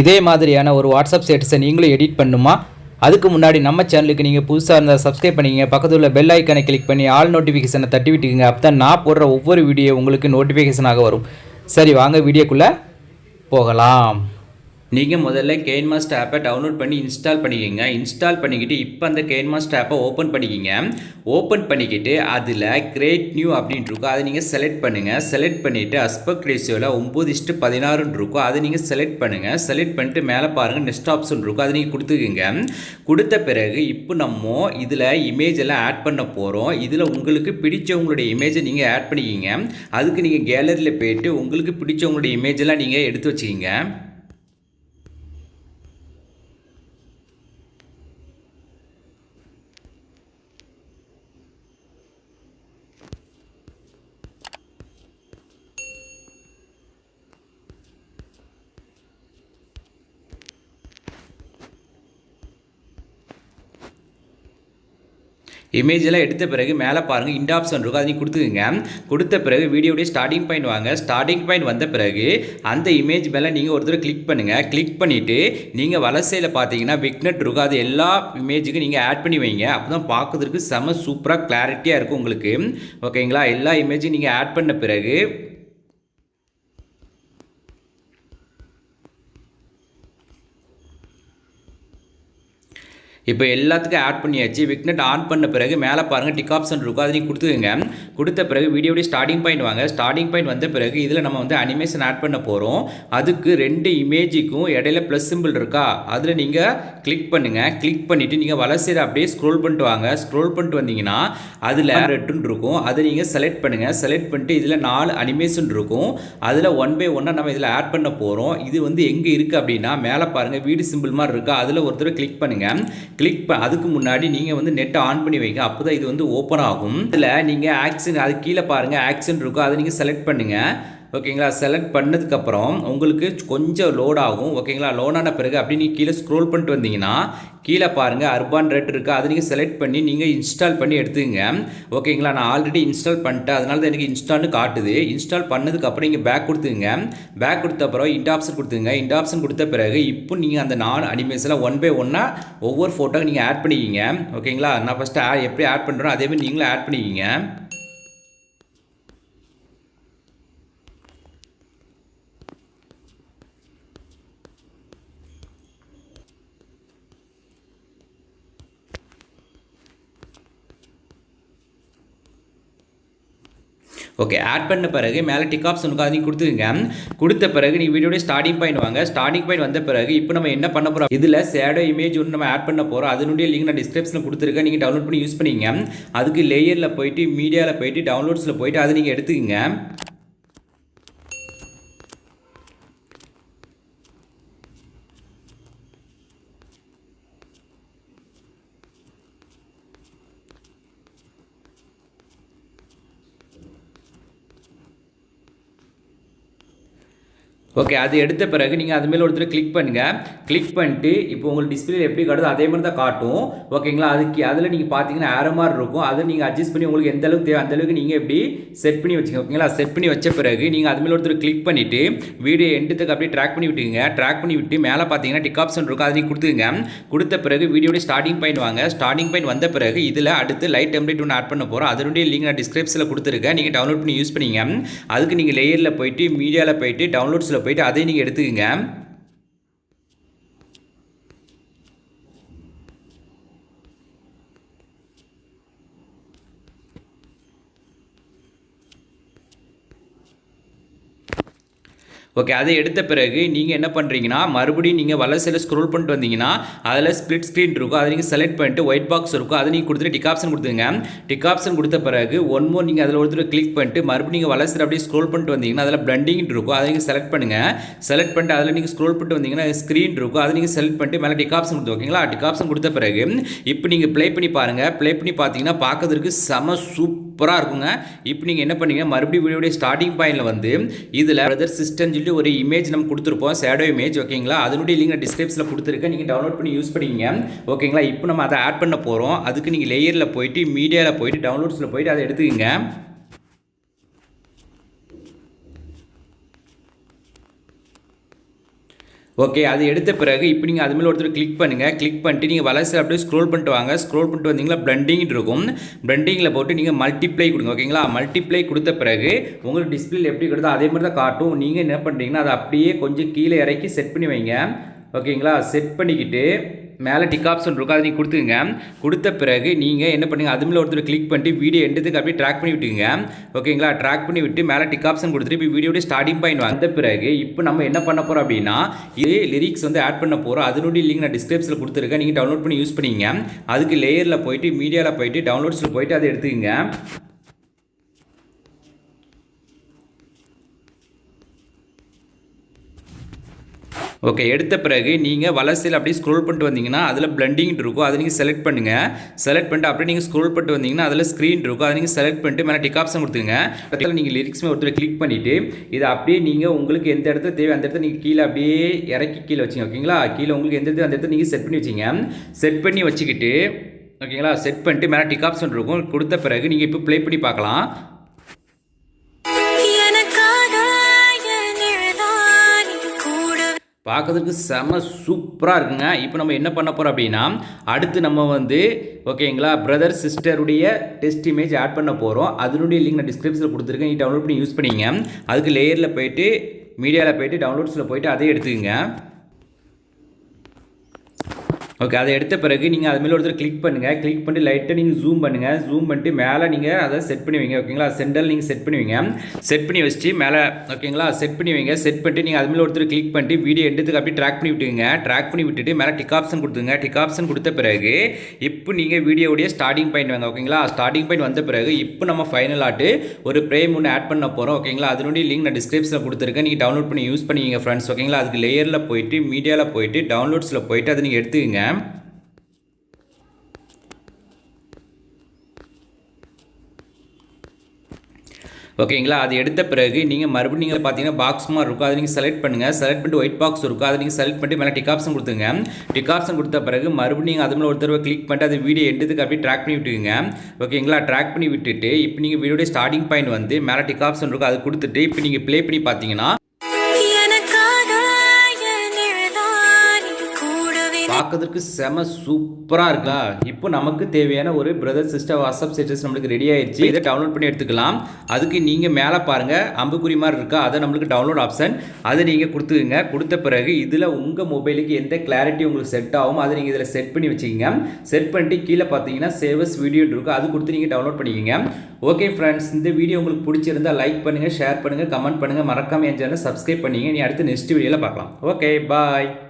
இதே மாதிரியான ஒரு வாட்ஸ்அப் ஸ்டேட்டஸை நீங்களும் எடிட் பண்ணுமா? அதுக்கு முன்னாடி நம்ம சேனலுக்கு நீங்கள் புதுசாக இருந்தால் சப்ஸ்கிரைப் பண்ணிக்கங்க. பக்கத்தில் உள்ள பெல் ஐக்கனை கிளிக் பண்ணி ஆல் நோட்டிஃபிகேஷனை தட்டி விட்டுக்குங்க. அப்போ தான் நான் போடுற ஒவ்வொரு வீடியோ உங்களுக்கு நோட்டிஃபிகேஷனாக வரும். சரி வாங்க வீடியோக்குள்ளே போகலாம். நீங்கள் முதல்ல கேன்மாஸ்ட் ஆப்பை டவுன்லோட் பண்ணி இன்ஸ்டால் பண்ணிக்கோங்க. இன்ஸ்டால் பண்ணிக்கிட்டு இப்போ அந்த கேன்மாஸ்ட் ஆப்பை ஓப்பன் பண்ணிக்கிங்க. ஓப்பன் பண்ணிக்கிட்டு அதில் கிரேட் நியூ அப்படின்ட்டு இருக்கும். அதை நீங்கள் செலக்ட் பண்ணுங்கள் செலக்ட் பண்ணிவிட்டு அஸ்பெக்ட் ரேஷியோவில் ஒம்பது இஷ்டு பதினாறுன்னு இருக்கும். அதை நீங்கள் செலக்ட் பண்ணுங்கள் செலக்ட் பண்ணிட்டு மேலே பாருங்கள் நெக்ஸ்ட் ஆப்ஷன் இருக்கும். அதை நீங்கள் கொடுத்துக்குங்க. கொடுத்த பிறகு இப்போ நம்ம இதில் இமேஜ் எல்லாம் ஆட் பண்ண போகிறோம் இதில் உங்களுக்கு பிடிச்சவங்களுடைய இமேஜை நீங்கள் ஆட் பண்ணிக்கிங்க. அதுக்கு நீங்கள் கேலரியில் போயிட்டு உங்களுக்கு பிடிச்சவங்களுடைய இமேஜ் எல்லாம் நீங்கள் எடுத்து வச்சுக்கிங்க. இமேஜ் எல்லாம் எடுத்த பிறகு மேலே பாருங்கள் இண்ட் ஆப்ஷன் இருக்கும். அதை நீங்கள் கொடுத்துக்குங்க. கொடுத்த பிறகு வீடியோடைய ஸ்டார்டிங் பாயிண்ட் வாங்க. ஸ்டார்டிங் பாயிண்ட் வந்த பிறகு அந்த இமேஜ் மேலே நீங்கள் ஒரு தடவை கிளிக் பண்ணுங்கள் கிளிக் பண்ணிவிட்டு நீங்கள் வலசையில் பார்த்தீங்கன்னா விக்னெட் இருக்கும். அது எல்லா இமேஜுக்கும் நீங்கள் ஆட் பண்ணி வைங்க. அப்போ தான் பார்க்கறதுக்கு செம சூப்பராக கிளாரிட்டியாக இருக்கும் உங்களுக்கு. ஓகேங்களா எல்லா இமேஜும் நீங்கள் ஆட் பண்ண பிறகு இப்போ எல்லாத்துக்கும் ஆட் பண்ணியாச்சு. விக்னெட் ஆன் பண்ண பிறகு மேலே பாருங்கள் டிக் ஆப்ஷன் இருக்கும். அதை நீங்கள் கொடுத்துக்கோங்க. கொடுத்த பிறகு வீடியோடைய ஸ்டார்டிங் பாயிண்ட் வாங்க. ஸ்டார்டிங் பாயிண்ட் வந்த பிறகு இதில் நம்ம வந்து அனிமேஷன் ஆட் பண்ண போகிறோம் அதுக்கு ரெண்டு இமேஜுக்கும் இடையில ப்ளஸ் சிம்பிள் இருக்கா? அதில் நீங்கள் கிளிக் பண்ணுங்கள் கிளிக் பண்ணிவிட்டு நீங்கள் வலசையில் அப்படியே ஸ்க்ரோல் பண்ணிட்டு வாங்க. ஸ்க்ரோல் பண்ணிட்டு வந்தீங்கன்னா அதில் ரெட்டுன்னு இருக்கும். அதை நீங்கள் செலக்ட் பண்ணுங்கள் செலக்ட் பண்ணிட்டு இதில் நாலு அனிமேஷன் இருக்கும். அதில் ஒன் பை ஒன்னாக நம்ம இதில் ஆட் பண்ண போகிறோம் இது வந்து எங்கே இருக்குது அப்படின்னா மேலே பாருங்கள் வீடு சிம்பிள் மாதிரி இருக்கா? அதில் ஒருத்தர் கிளிக் பண்ணுங்கள் கிளிக் ப அதுக்கு முன்னாடி நீங்கள் வந்து நெட்டை ஆன் பண்ணி வைங்க. அப்போ தான் இது வந்து ஓப்பன் ஆகும். இதில் நீங்கள் ஆக்ஷன் அது கீழே பாருங்கள் ஆக்ஷன் இருக்கும் அதை நீங்கள் செலக்ட் பண்ணுங்கள் ஓகேங்களா? செலக்ட் பண்ணதுக்கப்புறம் உங்களுக்கு கொஞ்சம் லோட் ஆகும். ஓகேங்களா? லோட் ஆன பிறகு அப்படி நீங்கள் கீழே ஸ்க்ரோல் பண்ணிட்டு வந்தீங்கன்னா கீழே பாருங்கள் அர்பான் ரேட் இருக்குது அதை நீங்கள் செலக்ட் பண்ணி நீங்கள் இன்ஸ்டால் பண்ணி எடுத்துங்க ஓகேங்களா? நான் ஆல்ரெடி இன்ஸ்டால் பண்ணிட்டேன். அதனால தான் எனக்கு இன்ஸ்டால்னு காட்டுது. இன்ஸ்டால் பண்ணதுக்கப்புறம் நீங்கள் பேக் கொடுத்துங்க பேக் கொடுத்த அப்புறம் இண்ட் ஆப்ஷன் கொடுத்துங்க இன்ட் ஆப்ஷன் கொடுத்த பிறகு இப்போ நீங்கள் அந்த நாலு அனிமேஷனில் ஒன் பை ஒன்னாக ஒவ்வொரு ஃபோட்டோக்கு நீங்கள் ஆட் பண்ணிக்கிங்க. ஓகேங்களா? நான் ஃபஸ்ட்டு எப்படி ஆட் பண்ணுறோம் அதேமாதிரி நீங்களும் ஆட் பண்ணிக்கிங்க. ஓகே ஆட் பண்ண பிறகு மேலே டிக் ஆப்ஷனுக்கு அதையும் கொடுத்துருங்க கொடுத்த பிறகு நீ வீடியோட ஸ்டார்டிங் பாயிண்ட் வாங்க. ஸ்டார்டிங் பாயிண்ட் வந்த பிறகு இப்போ நம்ம என்ன பண்ண போகிறோம் இதில் சேடோ இமேஜ் ஒன்று நம்ம ஆட் பண்ண போகிறோம் அதனுடைய லிங்க் நான் டிஸ்கிரிப்ஷனில் கொடுத்துருக்கேன். நீங்கள் டவுன்லோட் பண்ணி யூஸ் பண்ணிங்க அதுக்கு லேயரில் போயிட்டு மீடியாவில் போயிட்டு டவுன்லோட்ஸில் போயிட்டு அதை நீங்கள் எடுத்துக்கங்க. ஓகே அது எடுத்த பிறகு நீங்கள் அது மேலே ஒருத்தர் கிளிக் பண்ணுங்கள் கிளிக் பண்ணிட்டு இப்போ உங்களுக்கு டிஸ்பிளே எப்படி காட்டுதோ அதே மாதிரி தான் காட்டும் ஓகேங்களா அதுக்கு அதில் நீங்கள் பார்த்தீங்கன்னா ஆரோ மாதிரி இருக்கும். அதை நீங்கள் அட்ஜஸ்ட் பண்ணி உங்களுக்கு எந்த அளவுக்கு தேவை அந்தளவுக்கு நீங்கள் எப்படி செட் பண்ணி வச்சுங்க. ஓகேங்களா செட் பண்ணி வச்ச பிறகு நீங்கள் அது மேலே ஒருத்தர் கிளிக் பண்ணிவிட்டு வீடியோ எண்டுத்துக்கு அப்படியே ட்ராக் பண்ணி விட்டுங்க ட்ராக் பண்ணி விட்டு மேலே பார்த்தீங்கன்னா டிக் ஆப்ஷன் இருக்கும். அதை நீங்கள் கொடுத்துங்க கொடுத்த பிறகு வீடியோட ஸ்டார்டிங் பாயிண்ட் வாங்க. ஸ்டார்டிங் பாயிண்ட் வந்த பிறகு இதில் அடுத்து லைட் டெம்ப்ளேட் ஒன்று ஆட் பண்ண போகிறோம் அதனுடைய லிங்க் நான் டிஸ்கிரிப்ஷனில் கொடுத்துருக்கேன். நீங்கள் டவுன்லோட் பண்ணி யூஸ் பண்ணிங்க. அதுக்கு நீங்கள் லேயரில் போயிட்டு மீடியாவில் போயிட்டு டவுன்லோட்ஸில் போயிட்டு அதையும் நீங்கள் எடுத்துக்கங்க. ஓகே அதை எடுத்த பிறகு நீங்கள் என்ன பண்ணுறீங்கன்னா மறுபடியும் நீங்கள் வலசையில் ஸ்க்ரோல் பண்ணிட்டு வந்தீங்கன்னா அதில் ஸ்பிளிட் ஸ்க்ரீன் இருக்கும். அதை நீங்கள் செலக்ட் பண்ணிட்டு ஒயிட் பாக்ஸ் இருக்கும். அதை நீங்கள் கொடுத்துட்டு டிக் ஆப்ஷன் கொடுத்துங்க டிக் ஆப்ஷன் கொடுத்த பிறகு ஒன் மோர் நீங்கள் அதில் ஒருத்தர் கிளிக் பண்ணிட்டு மறுபடியும் நீங்கள் வலசையில் அப்படியே ஸ்க்ரோல் பண்ணிட்டு வந்தீங்கன்னா அதில் பிளண்டிங் இருக்கும். அதை நீங்கள் செலக்ட் பண்ணுங்கள் செலக்ட் பண்ணிட்டு அதில் நீங்கள் ஸ்க்ரோல் பண்ணிட்டு வந்தீங்கன்னா ஸ்க்ரீன் இருக்கும். அதை நீங்கள் செலக்ட் பண்ணிட்டு மேலே டிக் ஆப்ஷன் கொடுத்து ஓகேங்களா டிக் ஆப்ஷன் கொடுத்த பிறகு இப்போ நீங்கள் ப்ளே பண்ணி பாருங்கள் ப்ளே பண்ணி பார்த்தீங்கன்னா பார்க்கறதுக்கு செம சூப்பராக இருக்குங்க. இப்போ நீங்கள் என்ன பண்ணீங்க? மறுபடியும் வீடியோடைய ஸ்டார்டிங் பாயிண்டில் வந்து இதில் பிரதர் சிஸ்டம்னு சொல்லிட்டு ஒரு இமேஜ் நம்ம கொடுத்துருப்போம். ஷேடோ இமேஜ் ஓகேங்களா அதனுடைய லிங்க் டிஸ்கிரிப்ஷனில் கொடுத்துருக்கேன். நீங்கள் டவுன்லோட் பண்ணி யூஸ் பண்ணிக்கோங்க. ஓகேங்களா இப்போ நம்ம அதை ஆட் பண்ண போகிறோம் அதுக்கு நீங்கள் லேயரில் போயிட்டு மீடியாவில் போயிட்டு டவுன்லோட்ஸில் போயிட்டு அதை எடுத்துக்கங்க. ஓகே அது எடுத்த பிறகு இப்போ நீங்கள் அதுமாதிரி ஒருத்தர் கிளிக் பண்ணுங்கள் கிளிக் பண்ணிட்டு நீங்கள் வலசை அப்படியே ஸ்க்ரோல் பண்ணிட்டு வாங்க. ஸ்க்ரோல் பண்ணிட்டு வந்தீங்கன்னா பிளண்டிங் இருக்கும். பிளண்டிங்கில் போட்டு நீங்கள் மல்டிப்ளை கொடுங்க ஓகேங்களா மல்டிப்ளை கொடுத்த பிறகு உங்களுக்கு டிஸ்பிளே எப்படி கொடுத்தோ அதே மாதிரி தான் காட்டும். நீங்கள் என்ன பண்ணுறீங்கன்னா அதை அப்படியே கொஞ்சம் கீழே இறக்கி செட் பண்ணி வைங்க. ஓகேங்களா செட் பண்ணிக்கிட்டு மேலே டிக் ஆப்ஷன் இருக்கும் அதை நீங்கள் கொடுத்துங்க கொடுத்த பிறகு நீங்கள் என்ன பண்ணுங்கள் அதுமில் ஒருத்தர் கிளிக் பண்ணிட்டு வீடியோ எண்டதுக்கு அப்படியே ட்ராக் பண்ணி விட்டுங்க ஓகேங்களா ட்ராக் பண்ணி விட்டு மேலே டிக் ஆப்ஷன் கொடுத்துட்டு இப்போ வீடியோட ஸ்டார்டிங் பாயிண்ட் வந்த பிறகு இப்போ நம்ம என்ன பண்ண போகிறோம் அப்படின்னா இதே லிரிக்ஸ் வந்து ஆட் பண்ண போகிறோம் அதனுடைய லிங்க் நான் டிஸ்கிரிப்ஷனில் கொடுத்துருக்கேன். நீங்கள் டவுன்லோட் பண்ணி யூஸ் பண்ணிங்க அதுக்கு லேயரில் போயிட்டு மீடியாவில் போயிட்டு டவுன்லோட்ஸில் போயிட்டு அதை எடுத்துக்கங்க. ஓகே எடுத்த பிறகு நீங்கள் வலசையில் அப்படியே ஸ்க்ரோல் பண்ணிட்டு வந்தீங்கன்னா அதில் பிளண்டிங் இருக்கும். அதை நீங்கள் செலக்ட் பண்ணுங்கள் செலக்ட் பண்ணிட்டு அப்படியே நீங்கள் ஸ்க்ரோல் பண்ணிட்டு வந்தீங்கன்னா அதில் ஸ்க்ரீன் இருக்கும். அதை நீங்கள் செலக்ட் பண்ணிட்டு மேலே டிக் ஆப்ஷன் கொடுத்துங்க அதில் நீங்கள் லிரிக்ஸ்மே ஒருத்தர் கிளிக் பண்ணிவிட்டு இதை அப்படியே நீங்கள் உங்களுக்கு எந்த இடத்துல தேவை அந்த இடத்துல நீங்கள் கீழே அப்படியே இறக்கி கீழே வச்சிங்க ஓகேங்களா கீழே உங்களுக்கு எந்த இடத்துல அந்த இடத்துல நீங்கள் செட் பண்ணி வச்சிங்க. செட் பண்ணி வச்சுக்கிட்டு ஓகேங்களா செட் பண்ணிட்டு மேலே டிக் ஆப்ஷன் இருக்கும். கொடுத்த பிறகு நீங்கள் இப்போ ப்ளே பண்ணி பார்க்கலாம். பார்க்கறதுக்கு செம சூப்பராக இருக்குங்க. இப்போ நம்ம என்ன பண்ண போகிறோம் அப்படின்னா அடுத்து நம்ம வந்து ஓகேங்களா பிரதர் சிஸ்டருடைய டெஸ்ட் இமேஜ் ஆட் பண்ண போகிறோம் அதனுடைய லிங்க் நான் டிஸ்கிரிப்ஷனில் கொடுத்துருக்கேன். நீ டவுன்லோட் பண்ணி யூஸ் பண்ணிங்க. அதுக்கு லேயரில் போயிட்டு மீடியாவில் போயிட்டு டவுன்லோட்ஸில் போயிட்டு அதே எடுத்துக்கோங்க. ஓகே அதை எடுத்த பிறகு நீங்கள் அது மேலே ஒருத்தர் கிளிக் பண்ணுங்கள் கிளிக் பண்ணிட்டு லைட்டாக நீங்கள் ஜூம் பண்ணுங்கள் ஜூம் பண்ணிட்டு மேலே நீங்கள் அதை செட் பண்ணுவீங்க ஓகேங்களா சென்டரில் நீங்கள் செட் பண்ணுவீங்க செட் பண்ணி வச்சுட்டு மேலே ஓகேங்களா செட் பண்ணி வைங்க. செட் பண்ணிட்டு நீங்கள் அது மேலே ஒருத்தர் கிளிக் பண்ணிட்டு வீடியோ எடுத்துக்கு அப்படியே ட்ராக் பண்ணி விட்டுங்க ட்ராக் பண்ணி விட்டுட்டு மேலே டிக் ஆப்ஷன் கொடுத்துங்க டிக் ஆப்ஷன் கொடுத்த பிறகு இப்போ நீங்கள் வீடியோடைய ஸ்டார்டிங் பாயிண்ட் வாங்க. ஓகேங்களா ஸ்டார்டிங் பாயிண்ட் வந்த பிறகு இப்போ நம்ம ஃபைனல் ஆட்டு ஒரு ப்ரேம் ஒன்று ஆட் பண்ண போகிறோம் ஓகேங்களா அதனுடைய லிங்க் நான் டிஸ்கிரிப்ஷனில் கொடுத்துருக்கேன். நீங்கள் டவுன்லோட் பண்ணி யூஸ் பண்ணிக்கிங்க ஃப்ரெண்ட்ஸ் ஓகேங்களா அதுக்கு லேயரில் போயிட்டு மீடியாவில் போயிட்டு டவுன்லோட்ஸில் போயிட்டு அதை நீங்கள் எடுத்துக்கங்க. ஓகேங்களா அது எடுத்த பிறகு நீங்கள் மறுபடியும் நீங்கள் பார்த்தீங்கன்னா பாக்ஸ் மாதிரி இருக்கும். அதை நீங்கள் செலக்ட் பண்ணுங்கள் செலக்ட் பண்ணிட்டு ஒயிட் பாக்ஸ் இருக்கும். அதை நீங்கள் செலக்ட் பண்ணிட்டு மேலே டிக் ஆப்ஷன் கொடுத்துங்க டிக் ஆப்ஷன் கொடுத்த பிறகு மறுபடியும் நீங்கள் அது மேலே ஒரு தடவை கிளிக் பண்ணிட்டு அது வீடியோ எடுத்துக்கு அப்படியே ட்ராக் பண்ணி விட்டுக்குங்க ஓகேங்களா ட்ராக் பண்ணி விட்டுட்டு இப்போ நீங்கள் வீடியோடைய ஸ்டார்டிங் பாயிண்ட் வந்து மேலே டிக் ஆப்ஷன் இருக்கும். அது கொடுத்துட்டு இப்போ நீங்கள் ப்ளே பண்ணி பார்த்தீங்கன்னா பார்க்கறதுக்கு செம சூப்பராக இருக்கா? இப்போ நமக்கு தேவையான ஒரு பிரதர் சிஸ்டர் வாட்ஸ்அப் ஸ்டேட்டஸ் நம்மளுக்கு ரெடி ஆயிடுச்சு இதை டவுன்லோட் பண்ணி எடுத்துக்கலாம். அதுக்கு நீங்கள் மேலே பாருங்கள் அம்புக்குறி மாதிரி இருக்கா? அதை நம்மளுக்கு டவுன்லோட் ஆப்ஷன் அதை நீங்கள் கொடுத்துக்குங்க. கொடுத்த பிறகு இதில் உங்கள் மொபைலுக்கு எந்த கிளாரிட்டி உங்களுக்கு செட் ஆகும் அதை நீங்கள் இதில் செட் பண்ணி வச்சுக்கோங்க. செட் பண்ணிட்டு கீழே பார்த்தீங்கன்னா சேவஸ் வீடியோ இருக்கும் அது கொடுத்து நீங்கள் டவுன்லோட் பண்ணிக்கோங்க. ஓகே ஃப்ரெண்ட்ஸ் இந்த வீடியோ உங்களுக்கு பிடிச்சிருந்தா லைக் பண்ணுங்கள் ஷேர் பண்ணுங்கள் கமெண்ட் பண்ணுங்கள் மறக்காம என் சேனல் சப்ஸ்கிரைப் பண்ணிங்க நீ அடுத்து நெக்ஸ்ட் வீடியோவில் பார்க்கலாம். Okay bye